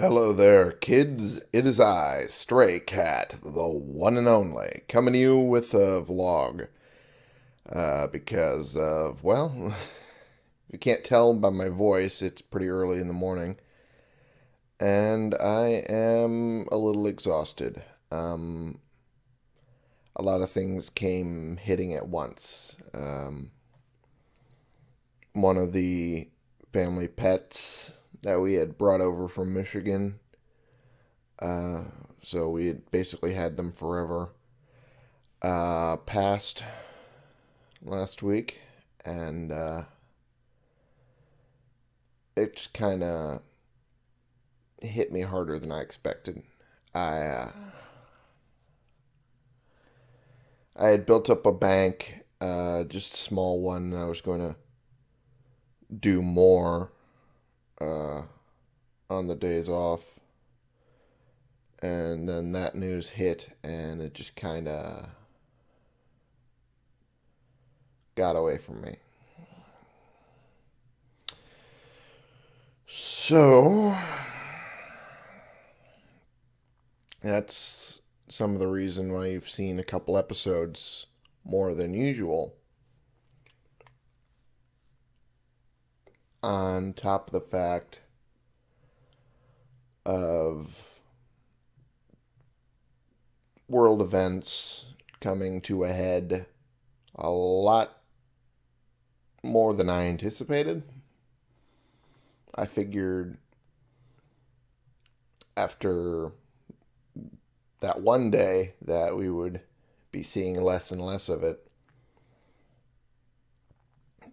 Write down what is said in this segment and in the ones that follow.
Hello there, kids. It is I, Stray Cat, the one and only, coming to you with a vlog. Uh, because of, well, if you can't tell by my voice, it's pretty early in the morning. And I am a little exhausted. Um, a lot of things came hitting at once. Um, one of the family pets that we had brought over from Michigan. Uh, so we had basically had them forever. Uh, passed last week, and uh, it just kind of hit me harder than I expected. I uh, I had built up a bank, uh, just a small one. I was going to do more uh, on the days off. And then that news hit, and it just kind of got away from me. So, that's some of the reason why you've seen a couple episodes more than usual. On top of the fact of world events coming to a head a lot more than I anticipated. I figured after that one day that we would be seeing less and less of it.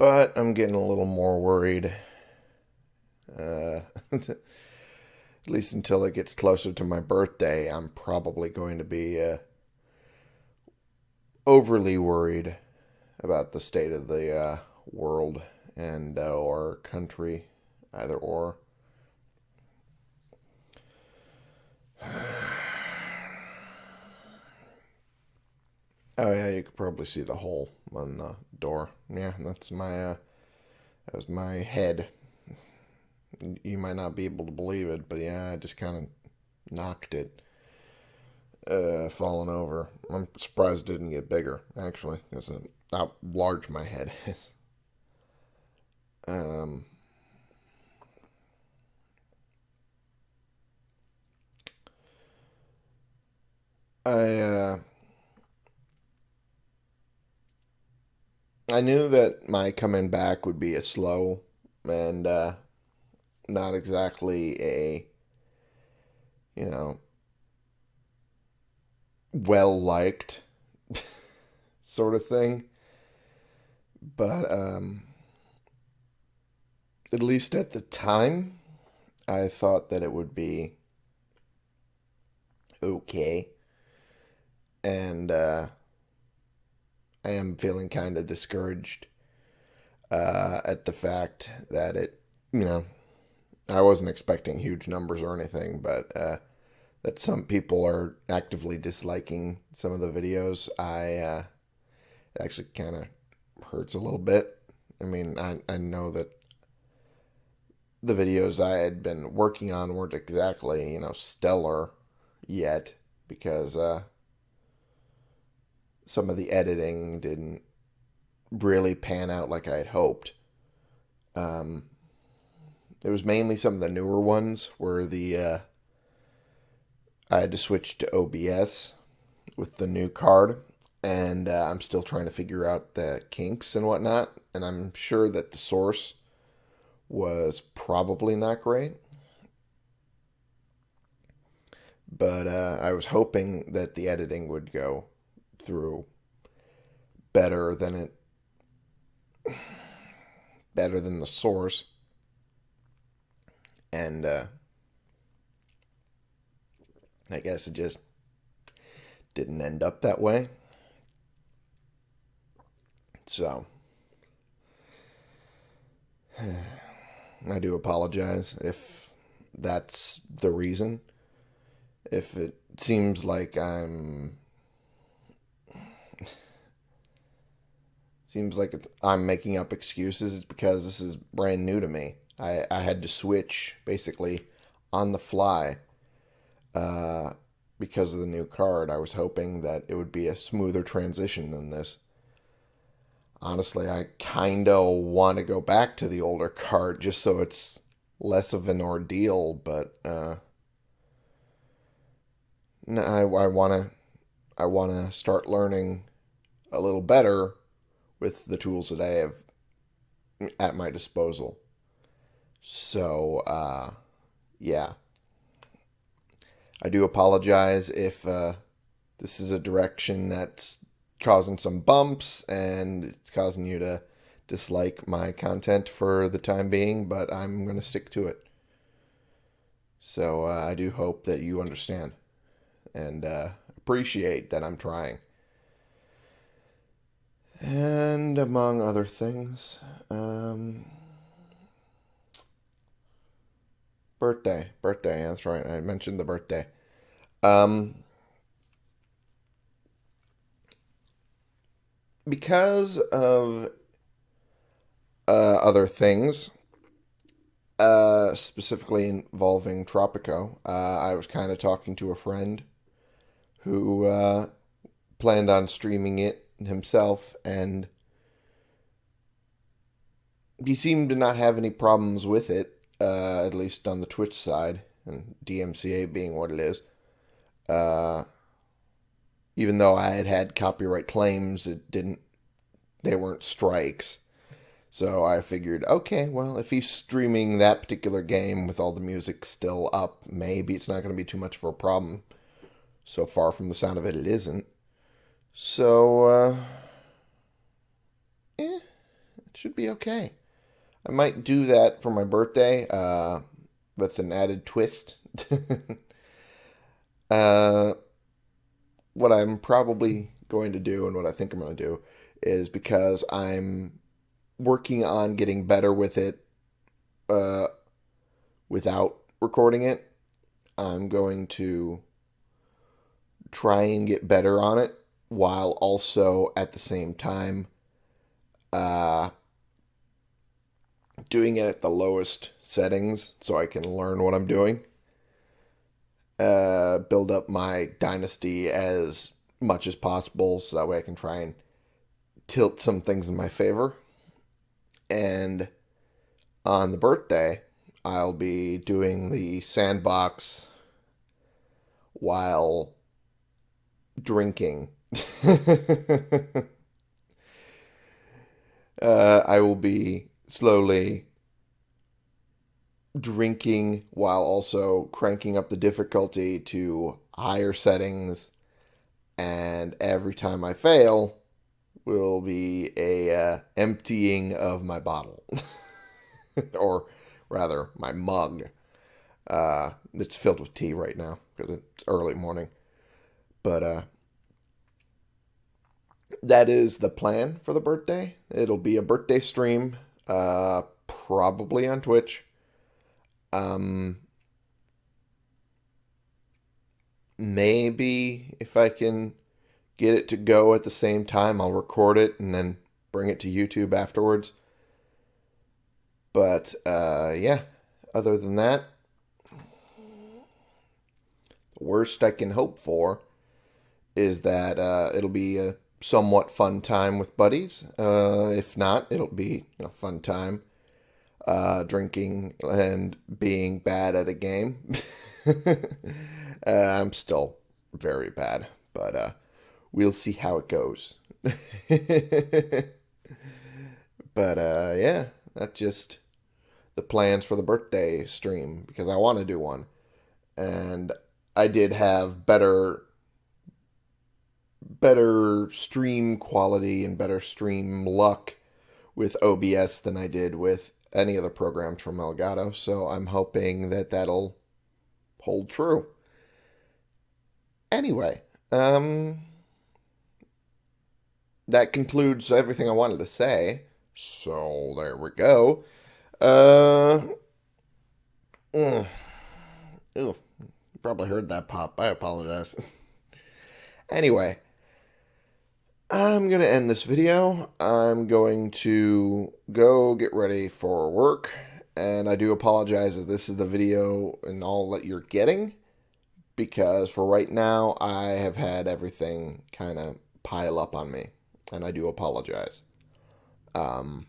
But I'm getting a little more worried. Uh, at least until it gets closer to my birthday, I'm probably going to be uh, overly worried about the state of the uh, world and uh, or country, either or. Oh yeah, you could probably see the hole on the door. Yeah, that's my uh, that was my head. You might not be able to believe it, but yeah, I just kind of knocked it, uh, falling over. I'm surprised it didn't get bigger. Actually, because how large my head is. Um. I uh I knew that my coming back would be a slow and uh, not exactly a, you know, well liked sort of thing. But um, at least at the time, I thought that it would be okay. And uh, I am feeling kind of discouraged uh, at the fact that it, you know, I wasn't expecting huge numbers or anything, but uh, that some people are actively disliking some of the videos. I uh, it actually kind of hurts a little bit. I mean, I I know that the videos I had been working on weren't exactly you know stellar yet because uh, some of the editing didn't really pan out like I had hoped. Um, it was mainly some of the newer ones where the uh, I had to switch to OBS with the new card, and uh, I'm still trying to figure out the kinks and whatnot. And I'm sure that the source was probably not great. But uh, I was hoping that the editing would go through better than it better than the source and uh, I guess it just didn't end up that way. So I do apologize if that's the reason. If it seems like I'm seems like it's, I'm making up excuses because this is brand new to me. I, I had to switch basically on the fly uh, because of the new card. I was hoping that it would be a smoother transition than this. Honestly, I kind of want to go back to the older card just so it's less of an ordeal, but uh, I, I want to I want to start learning a little better with the tools that I have at my disposal. So, uh, yeah. I do apologize if uh, this is a direction that's causing some bumps and it's causing you to dislike my content for the time being, but I'm going to stick to it. So uh, I do hope that you understand and uh, appreciate that I'm trying. And among other things, um, birthday, birthday. That's right. I mentioned the birthday. Um, because of uh, other things, uh, specifically involving Tropico, uh, I was kind of talking to a friend who uh, planned on streaming it himself, and he seemed to not have any problems with it, uh, at least on the Twitch side, and DMCA being what it is. Uh, even though I had had copyright claims, it didn't, they weren't strikes. So I figured, okay, well, if he's streaming that particular game with all the music still up, maybe it's not going to be too much of a problem. So far from the sound of it, it isn't. So, uh, eh, it should be okay. I might do that for my birthday, uh, with an added twist. uh, what I'm probably going to do and what I think I'm going to do is because I'm working on getting better with it, uh, without recording it, I'm going to try and get better on it while also at the same time uh, doing it at the lowest settings so I can learn what I'm doing. Uh, build up my dynasty as much as possible so that way I can try and tilt some things in my favor. And on the birthday, I'll be doing the sandbox while drinking uh, I will be slowly drinking while also cranking up the difficulty to higher settings. And every time I fail, will be a uh, emptying of my bottle, or rather, my mug. Uh, it's filled with tea right now because it's early morning. But uh, that is the plan for the birthday. It'll be a birthday stream, uh, probably on Twitch. Um, maybe if I can get it to go at the same time, I'll record it and then bring it to YouTube afterwards. But uh, yeah, other than that, the worst I can hope for is that uh, it'll be a somewhat fun time with buddies. Uh, if not, it'll be a fun time uh, drinking and being bad at a game. uh, I'm still very bad, but uh, we'll see how it goes. but uh, yeah, that's just the plans for the birthday stream because I want to do one. And I did have better better stream quality and better stream luck with OBS than I did with any other programs from Elgato. So I'm hoping that that'll hold true. Anyway, um, that concludes everything I wanted to say. So there we go. Uh, mm, ew, you probably heard that pop. I apologize. anyway. I'm going to end this video. I'm going to go get ready for work and I do apologize if this is the video and all that you're getting, because for right now, I have had everything kind of pile up on me, and I do apologize. Um,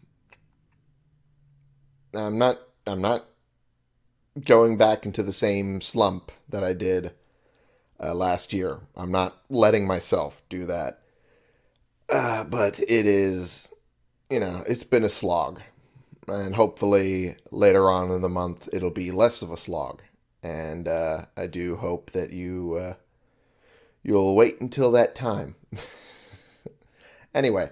I'm not, I'm not going back into the same slump that I did uh, last year. I'm not letting myself do that. Uh, but it is, you know, it's been a slog. And hopefully later on in the month, it'll be less of a slog. And uh, I do hope that you uh, you'll wait until that time. anyway,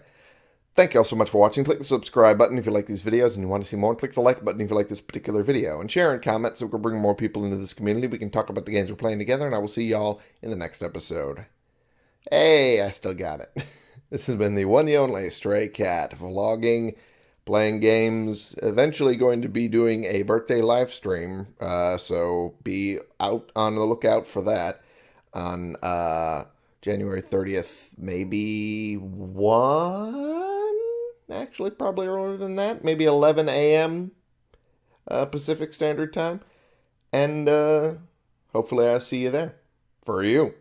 Thank you all so much for watching. Click the subscribe button if you like these videos and you want to see more. Click the like button if you like this particular video. And share and comment so we can bring more people into this community. We can talk about the games we're playing together. And I will see y'all in the next episode. Hey, I still got it. this has been the one and only Stray Cat vlogging, playing games. Eventually going to be doing a birthday live stream. Uh, so be out on the lookout for that on uh, January 30th. Maybe one? actually, probably earlier than that, maybe 11 a.m. Uh, Pacific Standard Time. And uh, hopefully, I'll see you there. For you.